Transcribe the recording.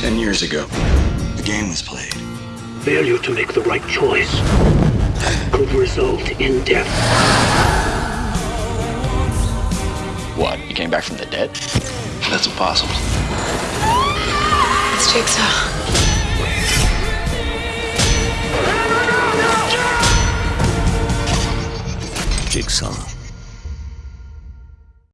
Ten years ago, the game was played. Failure to make the right choice could result in death. What? You came back from the dead? That's impossible. It's Jigsaw. Jigsaw.